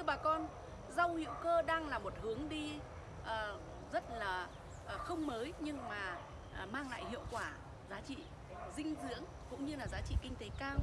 thưa bà con, rau hữu cơ đang là một hướng đi ờ, rất là ờ, không mới nhưng mà ờ, mang lại hiệu quả, giá trị dinh dưỡng cũng như là giá trị kinh tế cao.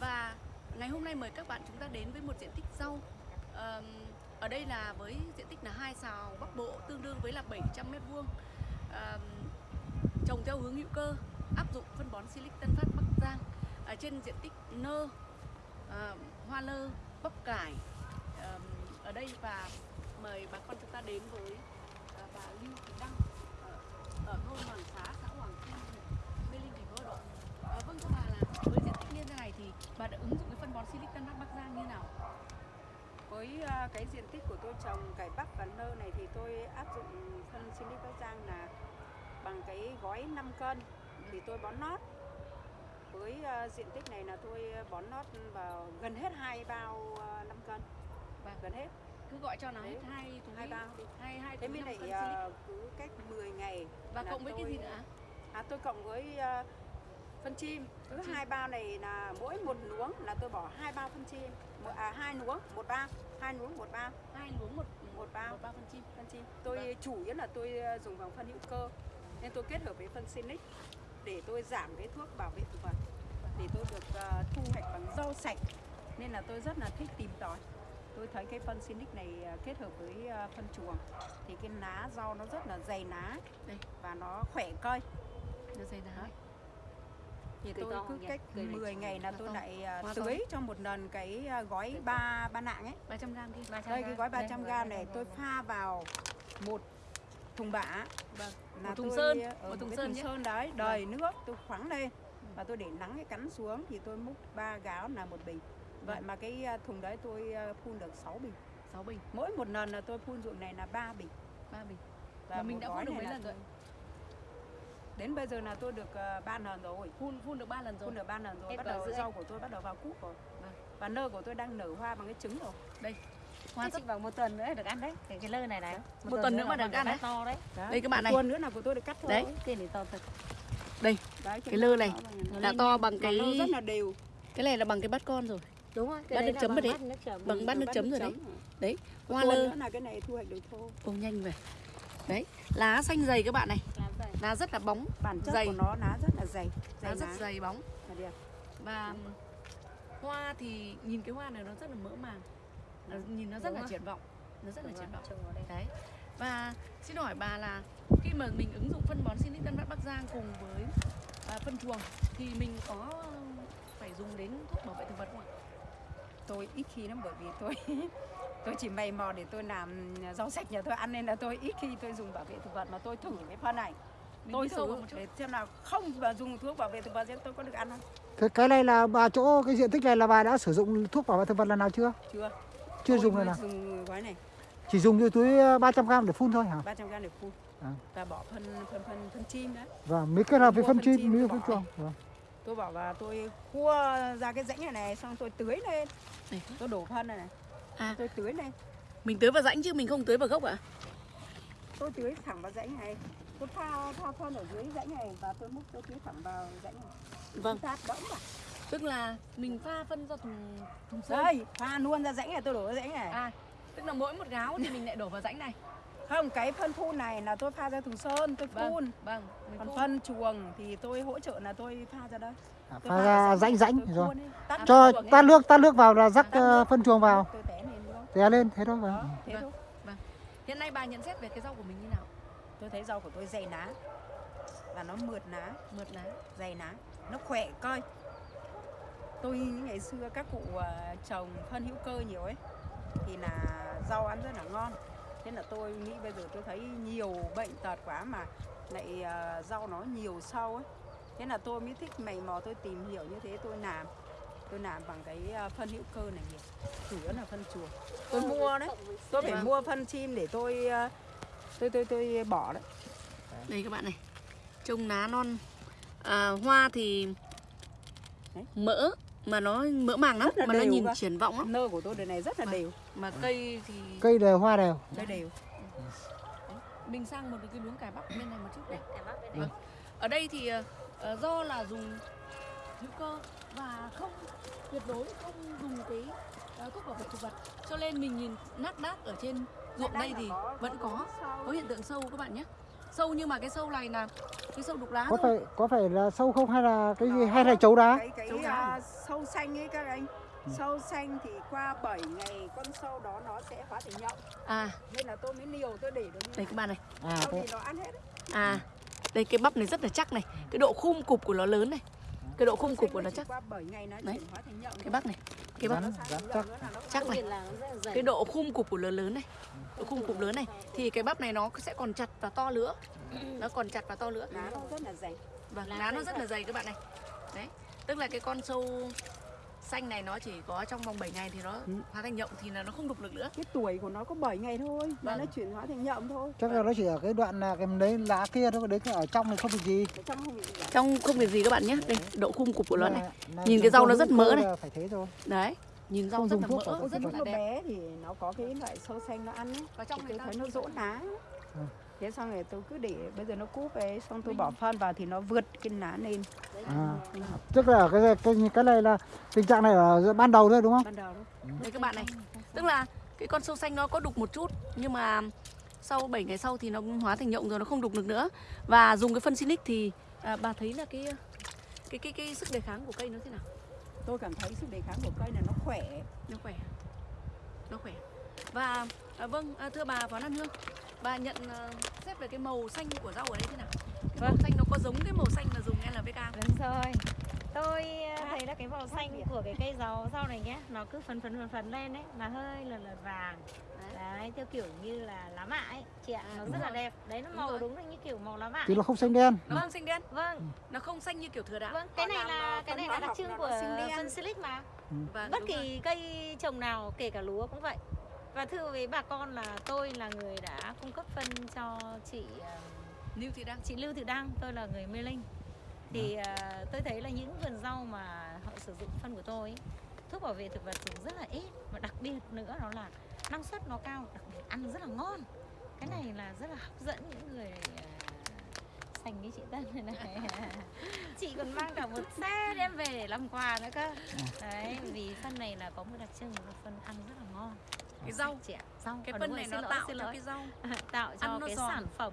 Và ngày hôm nay mời các bạn chúng ta đến với một diện tích rau. Ờm, ở đây là với diện tích là hai xào Bắc Bộ tương đương với là 700 mét vuông. Ờm, trồng theo hướng hữu cơ, áp dụng phân bón Silic Tân Phát Bắc Giang ở trên diện tích nơ, ờ, hoa lơ, bắp cải ở đây và mời bà con chúng ta đến với à, bà Lưu Thị Đăng ở, ở thôn Hoàng Xá, xã Hoàng Kim, huyện Mê Linh, thành phố Hà Nội. Ờ, vâng thưa bà là với diện tích như thế này thì bà đã ứng dụng cái phân bón silicon Bắc Bắc Giang như nào? Với à, cái diện tích của tôi trồng cải bắp và nơ này thì tôi áp dụng phân silicon Bắc Giang là bằng cái gói 5 cân thì tôi bón nót. Với à, diện tích này là tôi bón nót vào gần hết hai bao à, 5 cân. Vâng. Gần hết. Cứ gọi cho nó hết hai túi hai bao. hai hai Thế mới lại cân à, Silic cứ cách 10 ngày và cộng với cái tôi- gì nữa? À, tôi cộng với à, phân chim. Cứ hai bao này là mỗi một luống là tôi bỏ hai bao phân chim. Một, à hai luống một bao. Hai luống một bao. Hai luống một một bao. một bao phân chim. phân chim. Tôi Vâng. chủ yếu là tôi à, dùng bằng phân hữu cơ. Nên tôi kết hợp với phân Sinic để tôi giảm cái thuốc bảo vệ thực vật. Để tôi được à, thu hoạch bằng rau sạch. Nên là tôi rất là thích tìm tòi tôi thấy cái phân Sinic này à, kết hợp với à, phân chuồng thì cái lá rau nó rất là dày lá Đây. và nó khỏe cây Nó dày. Đấy. thì tôi cứ cách Cây này 10 ngày là tôi lại à, tưới cho một lần cái gói ba ba nạng ấy. 300 gram kia. đây cái gói 300 gram này tôi pha vào một thùng bã. Vâng. là Một thùng tôi, sơn, ờ, một thùng cái sơn thùng sơn đấy đầy nước tôi khoáng lên. Và tôi để nắng cái cắn xuống thì tôi múc ba gáo là một bình vậy mà cái à, thùng đấy tôi à, phun được 6 bình 6 bình, mỗi một lần là tôi phun ruộng này là 3 bình 3 bình. và Mà mình một đã phun được này mấy lần rồi? đến bây giờ là tôi được uh, 3 lần rồi Phun phun được 3 lần rồi. phun được 3 lần rồi Hết bắt đầu rau của tôi bắt đầu vào cúc rồi Vâng. và nơ của tôi đang nở hoa bằng cái trứng rồi Hoa Thế rất chỉ vào một tuần nữa được ăn đấy cái, cái lơ này này Một tuần nữa mà được ăn đấy. to đấy Đây các bạn này. tuần nữa là của tôi được cắt thôi Đấy. tiền thì to thật Đấy, Cái lơ này. Đã to bằng cái cái rất là đều cái này là bằng cái bát con rồi. Đúng rồi Bát nước chấm vào đấy. bát Bằng bát nước chấm rồi đấy. Đấy, hoa lơ nữa là cái này thu hoạch được thô ô nhanh về. Đấy, lá xanh dày các bạn này, vậy. lá rất là bóng, bản chất Dày. của nó lá rất là dày lá dày rất lá dày bóng là đẹp và hoa thì nhìn cái hoa này nó rất là mỡ màng. Nó, nhìn nó rất Đúng là rồi. triển vọng. Nó rất là Đúng triển rồi, vọng. Đấy. Và xin hỏi bà là khi mà mình ứng dụng phân bón Silic Tân Phát Bắc Giang cùng với à, phân chuồng thì mình có phải dùng đến thuốc bảo vệ thực vật? Tôi ít khi lắm bởi vì tôi tôi chỉ mày mò để tôi làm rau sạch nhà tôi ăn nên là tôi ít khi tôi dùng bảo vệ thực vật mà tôi thử cái phân này Mình tôi thử để xem nào không mà dùng thuốc bảo vệ thực vật thì tôi có được ăn không Cái, cái này là bà chỗ cái diện tích này là bà đã sử dụng thuốc bảo vệ thực vật lần nào chưa? chưa Chưa Tôi dùng lần nào. dùng gói này Chỉ dùng như túi ờ, 300 gram để phun thôi hả? 300 gram để phun À. và bỏ phân phân phân phân chim đấy Và mới kết hợp với Mua phân phân chim chim mới phân chuồng. Vâng. Tôi bảo là tôi cua ra cái rãnh này này xong tôi tưới lên Này. tôi đổ phân này này À. tôi tưới lên Mình tưới vào rãnh chứ mình không tưới vào gốc ạ? tôi tưới thẳng vào rãnh này tôi pha pha phân ở dưới rãnh này và tôi múc tôi tưới thẳng vào rãnh này Vâng, sát đẫm vào tức là mình pha phân ra thùng thùng sơn. đây pha luôn ra rãnh này tôi đổ ra rãnh này À, tức là mỗi một gáo thì mình lại đổ vào rãnh này. Không cái phân phun này là tôi pha ra thùng sơn tôi Vâng, phun vâng, mình còn phun. phân chuồng thì tôi hỗ trợ là tôi pha ra đây À, Tôi pha ra rãnh rãnh rồi. Cho tát nước tát nước vào là rắc ờ, phân chuồng vào. tôi té lên Té lên thế thôi. đó Vâng. thế Vâng. Hiện nay bà nhận xét về cái rau của mình như nào? tôi thấy rau của tôi dày lá và nó mượt lá Mượt lá. dày lá nó khỏe coi tôi ngày xưa các cụ à, trồng phân hữu cơ nhiều ấy thì là rau ăn rất là ngon thế là tôi nghĩ bây giờ tôi thấy nhiều bệnh tật quá mà lại à, rau nó nhiều sâu ấy. Thế là tôi mới thích mày mò tôi tìm hiểu như thế tôi làm. Tôi làm bằng cái à, phân hữu cơ này nhiều chủ yếu là phân chuồng. Tôi mua đấy. tôi phải mua phân chim để tôi tôi tôi tôi bỏ đấy. Đây các bạn này. Trông lá non. À, hoa thì mỡ mà nó mỡ màng lắm mà nó nhìn triển vọng lắm. nơ của tôi đời này rất là Vâng. đều Mà cây thì Cây đều hoa đều. đây đều. Mình sang một cái luống cải bắp bên này một chút này. Cải bắp bên Vâng. đây. Ở đây thì ờ, do là dùng hữu cơ và không tuyệt đối không dùng cái ờ, thuốc bảo vệ thực vật. Cho nên mình nhìn nát đác ở trên ruộng đây thì vẫn có có hiện tượng sâu các bạn nhé. Sâu nhưng mà cái sâu này là cái sâu đục lá có thôi. phải có phải là sâu không hay là cái gì? Hay là chấu đá? Cái cái Châu đá. à, sâu xanh ấy các anh sâu xanh thì qua 7 ngày con sâu đó nó sẽ hóa thành nhộng. À. Nên là tôi mới liều tôi để được như đây các bạn này. À sau thì nó ăn hết đấy. à đây cái bắp này rất là chắc này. Cái độ khum cục của nó lớn này. Cái độ khum cục của nó chắc. qua 7 ngày nó Đấy. hóa thành nhộng cái bắp này. Cái bắp chắc chắc này. cái độ khum cục của nó lớn này. Độ khum cục lớn này. Thì cái bắp này nó sẽ còn chặt và to nữa nó còn chặt và to nữa lá nó rất là dày. Vâng lá nó rất là dày các bạn này. Đấy. Tức là cái con sâu xanh này nó chỉ có trong vòng 7 ngày thì nó Ừ. hóa thành nhộng thì là nó không đục được nữa. Cái tuổi của nó có 7 ngày thôi mà Vâng. nó chuyển hóa thành nhộng thôi. Chắc là nó chỉ ở cái đoạn là cái đấy lá kia thôi đấy cái ở trong này không bị gì. Trong không bị gì trong không việc gì các bạn nhé đây độ khum cục của nó này. là Nhìn cái rau nó rất mỡ này. phải thế rồi đấy nhìn rau rất dùng là thuốc mỡ rất là đẹp. Bé thì nó có cái loại sâu xanh nó ăn ấy. và trong thì tôi thấy nó rỗ lá. Thế xong rồi tôi cứ để bây giờ nó cúp ấy xong tôi bỏ phân vào thì nó vượt cái lá lên à. tức là cái cái cái này là tình trạng này ở ban đầu thôi đúng không? Ban đầu đó. Đây các bạn này tức là cái con sâu xanh nó có đục một chút nhưng mà sau 7 ngày sau thì nó hóa thành nhộng rồi nó không đục được nữa. Và dùng cái phân Sinic thì à, bà thấy là cái cái cái cái sức đề kháng của cây nó thế nào? Tôi cảm thấy sức đề kháng của cây là nó khỏe. Nó khỏe. Nó khỏe. Và à, vâng à, thưa bà Phó Lan Hương bà nhận à, xét về cái màu xanh của rau ở đây thế nào? Cái màu Vâng. xanh nó có giống cái màu xanh mà dùng NPK không? Đúng rồi. Tôi ờ, thấy là cái màu xanh của cái cây rau rau này nhé Nó cứ phấn phấn phấn phấn lên ấy Là hơi là, là vàng. Đấy, theo kiểu như là lá mạ ấy. Chị ạ, nó đúng rất là rồi. đẹp. Đấy, nó Đúng màu rồi. đúng là như kiểu màu lá mạ. Thì nó không xanh đen. Nó không xanh đen? Vâng, nó không xanh như kiểu thừa đạn vâng, cái này là ờ, cái này là đặc trưng là của nó phân silic mà. Và Bất kỳ cây trồng nào, kể cả lúa cũng vậy Và thưa với bà con là tôi là người đã cung cấp phân cho chị ờ, New thì đang chị Lưu Thị Đăng, tôi là người Mê Linh. Thì à, tôi thấy là những vườn rau mà họ sử dụng phân của tôi ấy, thuốc bảo vệ thực vật dùng rất là ít. Và đặc biệt nữa đó là năng suất nó cao đặc biệt ăn rất là ngon. Cái này là rất là hấp dẫn những người sành như chị Tân này này. Chị còn mang cả một xe đem về để làm quà nữa cơ. Đấy vì phân này là có một đặc trưng là phân ăn rất là ngon. Cái rau. Chị ạ rau. Cái phân này nó lỗi, tạo cho lỗi. cái rau. Tạo cho ăn nó cái giòn. sản phẩm.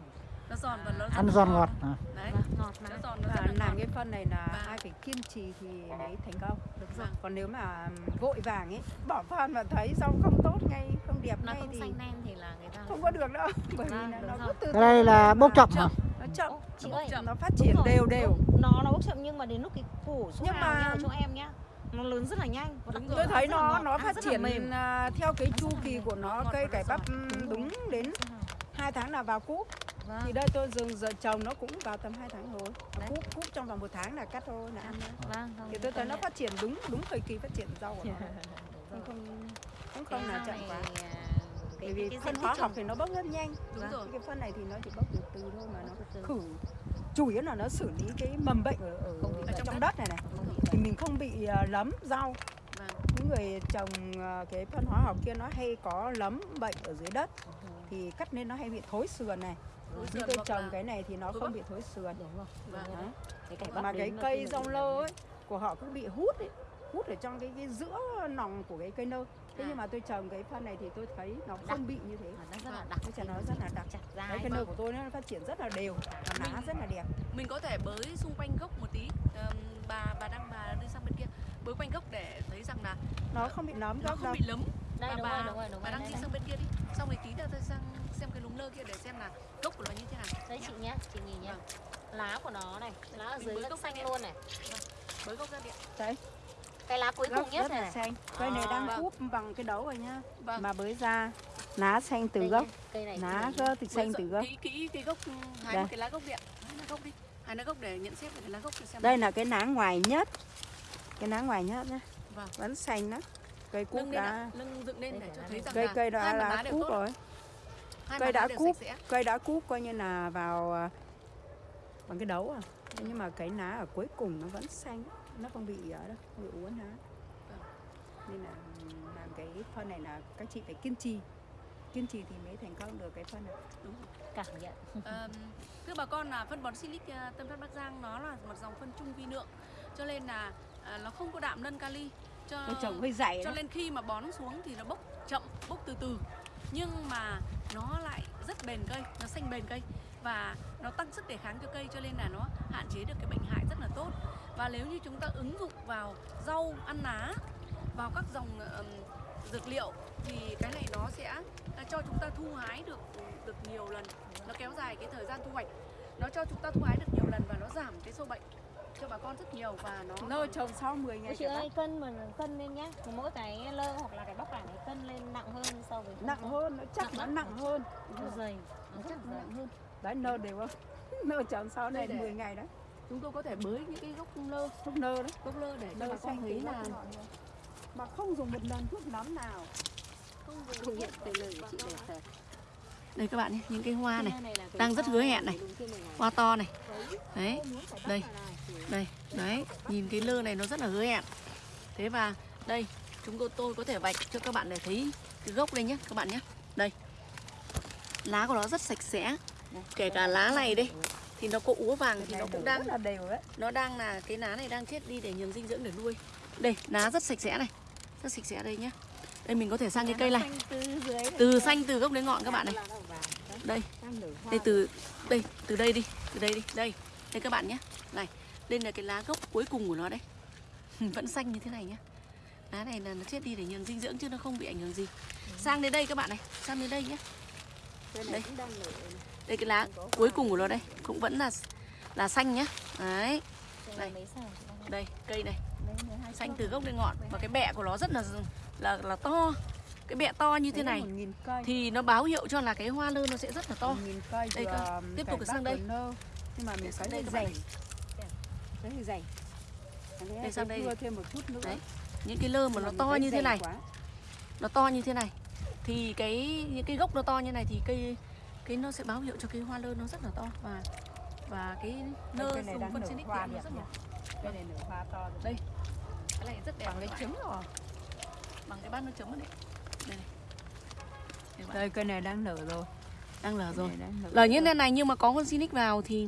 Nó giòn và nó ăn giòn ngọt à. đấy. Và ngọt mà. Nó giòn nó và rất là làm cái phân này là Và- ai phải kiên trì thì mới thành công. Đúng rồi. Vâng. còn nếu mà vội vàng ấy bỏ phân mà thấy rau không tốt ngay không đẹp nó ngay không thì xanh nem thì là người ta không có được đâu. Bởi vì Vâng, là đúng nó rồi. cứ từ này là bốc mà chậm hả? nó chậm. Chị Nó ơi chậm. nó phát triển rồi, đều đều. Nó nó bốc chậm nhưng mà đến lúc cái củ số Nhưng mà- ở chỗ em nhá nó lớn rất là nhanh. Và Đúng rồi. tôi thấy nó nó phát triển mềm. theo cái chu kỳ của nó cây cải bắp đúng đến hai tháng là vào cúp. Vâng. thì đây tôi dừng giờ trồng nó cũng vào tầm 2 tháng rồi. Đấy. cúp cúp trong vòng một tháng là cắt thôi là ăn nữa Vâng, không, thì tôi thấy công nó phát triển đúng đúng thời kỳ phát triển rau của nó. Không không cũng không là chậm quá. à, bởi vì cái phân hóa học thì nó bốc rất nhanh. Đúng rồi. Cái phân này thì nó chỉ bốc từ từ thôi mà nó khử. Chủ yếu là nó xử lý cái mầm bệnh ở, ở, Không ở bệnh. trong đất. này này. Không thì mình không bị à, lấm rau. Vâng. Những người trồng à, cái phân hóa học kia nó hay có lấm bệnh ở dưới đất. Thì cắt nên nó hay bị thối sườn này. Thối như sườn tôi trồng là cái này thì nó không bị thối sườn. Đúng rồi. Vâng. bắp mà cái cây rong bị lơ ấy của họ cứ bị hút ấy hút ở trong cái, cái giữa nòng của cái cây nơ. Thế À. nhưng mà tôi trồng cái phân này thì tôi thấy nó Đặc. không bị như thế. Mà nó rất là Vâng. đặc Cái chả nó rất là đặc. chặt đấy cái nơ của tôi nó phát triển rất là đều và lá Mình- rất là đẹp. mình có thể bới xung quanh gốc một tí. Ờm, bà bà đang bà đi sang bên kia. Bới quanh gốc để thấy rằng là nó không bị nấm nó gốc không đâu. bị lấm. Đây bà đúng bà, rồi đúng rồi đúng bà đang đây, đi đây. sang bên kia đi. Xong rồi tí nữa tôi sang xem cái lúng lơ kia để xem là gốc của nó như thế nào. Đây chị nhé chị nhìn nhé Vâng. lá của nó này lá ở dưới rất xanh luôn này. Bới gốc ra điện đấy cái lá cuối gốc cùng nhất rất này. là xanh. Cây này À. đang Vâng. cúp bằng cái đấu rồi nhá vâng. Mà bới ra lá xanh từ gốc. nhé, cây này lá gốc thì xanh từ gốc. Kỹ kỹ cái gốc hái Đây. một cái lá gốc điện gốc đi. Hái lá gốc để nhận xét cái lá gốc xem đây là cái lá ngoài nhất. Cái lá ngoài nhất nhá. Vâng. Vẫn xanh đó cây lên đã lưng dựng lên để cho là thấy rằng cây cây đã hai là tốt. rồi. Hai cây đã cúp. cây đã cúp coi như là vào à, bằng cái đấu à. Nhưng mà cái lá ở cuối cùng nó vẫn xanh nó không bị ở đâu không bị uốn lá nên là làm cái phân này là các chị phải kiên trì. Kiên trì thì mới thành công được cái phân này. Đúng. Cảm nhận. Ờm, thưa bà con là phân bón silic ờ, Tân Phát Bắc Giang nó là một dòng phân trung vi lượng cho nên là à, nó không có đạm nân kali. Cho Nó trồng hơi dày cho đó. nên khi mà bón xuống thì nó bốc chậm bốc từ từ. Nhưng mà nó lại rất bền cây nó xanh bền cây và nó tăng sức đề kháng cho cây cho nên là nó hạn chế được cái bệnh hại rất là tốt và nếu như chúng ta ứng dụng vào rau ăn lá vào các dòng ừm, dược liệu thì cái này nó sẽ à, cho chúng ta thu hái được được nhiều lần. Nó kéo dài cái thời gian thu hoạch. Nó cho chúng ta thu hái được nhiều lần và nó giảm cái sâu bệnh cho bà con rất nhiều và nó Nó trồng sau 10 ngày chị ơi cân mà cân lên nhá. Mỗi cái lơ hoặc là cái bắp cải này cân lên nặng hơn so với không nặng có. hơn nó chắc Nặng nó nặng hơn. Nó dày. Nó chắc nặng hơn. Đấy nơ đều không? Nơ trồng sau này Đây để- 10 ngày đấy chúng tôi có thể bới những cái gốc lơ thuốc nơ đấy. gốc lơ để cho bà con thấy là mà không dùng một lần thuốc nấm nào. Không thực hiện cái lời chị đẹp thật đây các bạn nhé những cái hoa này đang rất hứa hẹn này. hoa to này. Đấy. Đây. đây đấy nhìn cái lơ này nó rất là hứa hẹn. Thế và đây chúng tôi tôi có thể vạch cho các bạn để thấy cái gốc đây nhé các bạn nhé. Đây. Lá của nó rất sạch sẽ. Kể cả lá này đây thì nó có úa vàng thì nó cũng đang là đều đấy. nó đang là cái lá này đang chết đi để nhường dinh dưỡng để nuôi. Đây lá rất sạch sẽ này rất sạch sẽ đây nhé đây mình có thể sang cái cây này. từ xanh từ gốc đến ngọn các bạn này. Đây. Đây từ đây từ đây đi từ đây đi. Đây đây các bạn nhé này đây là cái lá gốc cuối cùng của nó đấy. Vẫn xanh như thế này nhé lá này là nó chết đi để nhường dinh dưỡng chứ nó không bị ảnh hưởng gì. Sang đến đây các bạn này sang đến đây nhé đây. Đây cái lá cuối cùng của nó đây cũng vẫn là là xanh nhá. Đấy. Đây Đây. cây này. Đây, 12 xanh từ gốc đến ngọn. Và cái bẹ của nó rất là là là to. Cái bẹ to như thế này 1.000 cây. thì nó báo hiệu cho là cái hoa lơ nó sẽ rất là to. 1.000 cây Đây cơ. Tiếp tục sang đây. nhưng mà mình phải đây các bạn dày Đây sang đây. cưa thêm một chút nữa. Đấy, những cái lơ mà nó to như thế này. nó to như thế này. Thì cái những cái gốc nó to như này thì cây cái nó sẽ báo hiệu cho cái hoa lơ nó rất là to và và cái Đây, nơ cái này dùng phân nở xinic hoa nó rất là cái này nở hoa to rồi. đây cái này rất đẹp bằng bạn. trứng rồi bằng cái bát nó chấm ở đây đây này Đây đây cái này đang nở rồi đang Cái rồi này đang nở như rồi. thế này nhưng mà có con xinic vào thì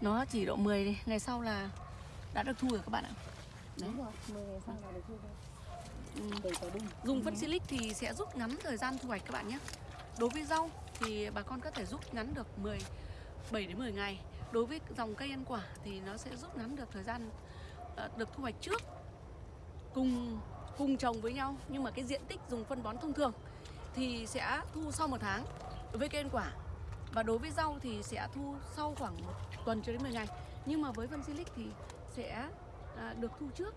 nó chỉ độ 10 đi. ngày sau là đã được thu rồi các bạn ạ Đúng rồi, 10 ngày sau là được thu thôi. Ừ. Dùng phân silic thì sẽ rút ngắn thời gian thu hoạch các bạn nhé. Đối với rau thì bà con có thể rút ngắn được 10 7 đến 10 ngày. Đối với dòng cây ăn quả thì nó sẽ rút ngắn được thời gian ờ, được thu hoạch trước cùng cùng trồng với nhau. Nhưng mà cái diện tích dùng phân bón thông thường thì sẽ thu sau một tháng đối với cây ăn quả. Và đối với rau thì sẽ thu sau khoảng một tuần cho đến 10 ngày. Nhưng mà với phân silic thì sẽ à, được thu trước.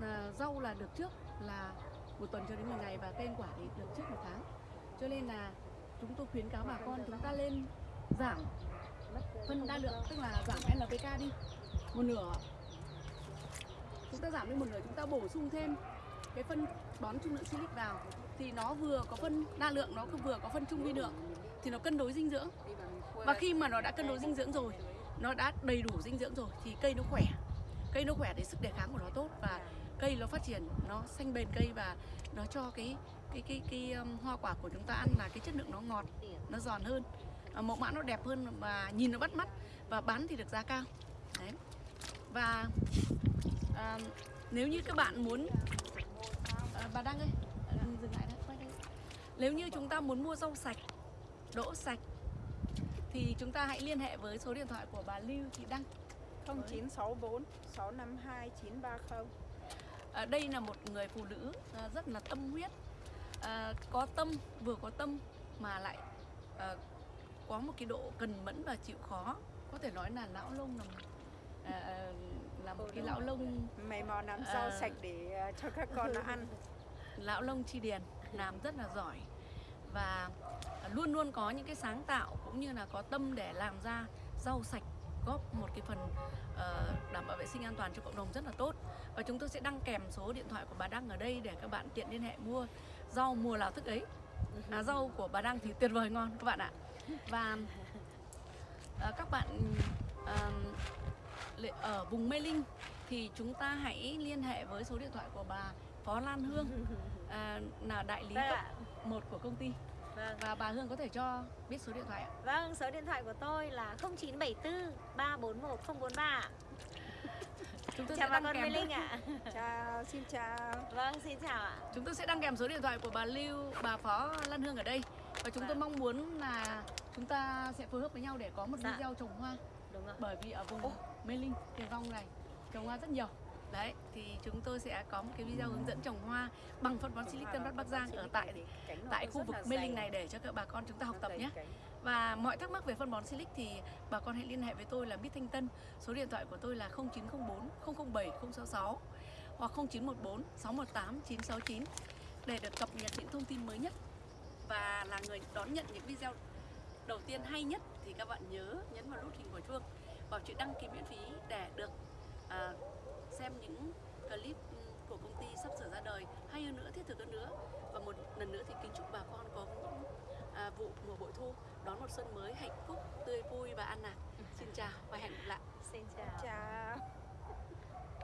Ờ, rau là được trước là một tuần cho đến 10 ngày và cây ăn quả thì được trước một tháng. Cho nên là chúng tôi khuyến cáo bà con chúng ta lên giảm phân đa lượng, tức là giảm NPK đi. Một nửa. Chúng ta giảm đi một nửa, chúng ta bổ sung thêm cái phân bón trung lượng silic vào. Thì nó vừa có phân đa lượng, nó vừa có phân trung vi lượng. Thì nó cân đối dinh dưỡng. Và khi mà nó đã cân đối dinh dưỡng rồi, nó đã đầy đủ dinh dưỡng rồi, thì cây nó khỏe. Cây nó khỏe thì sức đề kháng của nó tốt và cây nó phát triển, nó xanh bền cây và nó cho cái cái cái cái um, hoa quả của chúng ta ăn là cái chất lượng nó ngọt nó giòn hơn. À, mẫu mã nó đẹp hơn và nhìn nó bắt mắt và bán thì được giá cao. Đấy. Và à, nếu như các bạn muốn à, bà đăng ơi dừng lại đây. Nếu như chúng ta muốn mua rau sạch đỗ sạch thì chúng ta hãy liên hệ với số điện thoại của bà Lưu Thị Đăng. 0964 652 930 À, đây là một người phụ nữ à, rất là tâm huyết à, có tâm vừa có tâm mà lại à, có một cái độ cần mẫn và chịu khó. Có thể nói là lão lông là à, là một cái lão lông mày mò làm rau Ờ. sạch để ờ, cho các con nó ăn. Lão lông chi điền làm rất là giỏi và luôn luôn có những cái sáng tạo cũng như là có tâm để làm ra rau sạch góp một cái phần ờ, đảm bảo vệ sinh an toàn cho cộng đồng rất là tốt. Và chúng tôi sẽ đăng kèm số điện thoại của bà Đăng ở đây để các bạn tiện liên hệ mua rau mùa nào thức ấy à, rau của bà Đăng thì tuyệt vời ngon các bạn ạ và ờ, các bạn lệ- ở vùng Mê Linh thì chúng ta hãy liên hệ với số điện thoại của bà Phó Lan Hương à, là đại lý Vâng cấp ạ. 1 của công ty Vâng. và bà Hương có thể cho biết số điện thoại ạ. Vâng, số điện thoại của tôi là 0974 341 043. Chúng tôi chào sẽ bà đăng con Linh ạ. Chào xin chào. Vâng xin chào ạ. Chúng tôi sẽ đăng kèm số điện thoại của bà Lưu, bà Phó Lan Hương ở đây. Và chúng tôi Vâng. mong muốn là chúng ta sẽ phối hợp với nhau để có một Dạ. video trồng hoa. Đúng rồi bởi vì ở vùng Mê Linh, Tiền Phong này trồng hoa rất nhiều. Đấy thì chúng tôi sẽ có một cái video hướng dẫn trồng hoa bằng phân bón silic Tân Bắc Bắc Giang ở tại tại khu vực Mê Linh này để cho các bà con chúng ta học tập nhé và mọi thắc mắc về phân bón silic thì bà con hãy liên hệ với tôi là Bít Thanh Tân. Số điện thoại của tôi là 0904 007 066 hoặc 0914 618 969 để được cập nhật những thông tin mới nhất. Và là người đón nhận những video đầu tiên hay nhất thì các bạn nhớ nhấn vào nút hình quả chuông vào chữ đăng ký miễn phí để được à, xem những clip ừ, của công ty sắp sửa ra đời. Hay hơn nữa thiết thực hơn nữa. Và một lần nữa thì kính chúc bà con có những à, vụ mùa bội thu. Đón một xuân mới hạnh phúc tươi vui và an lạc. Xin chào và hẹn gặp lại. Xin chào. Chào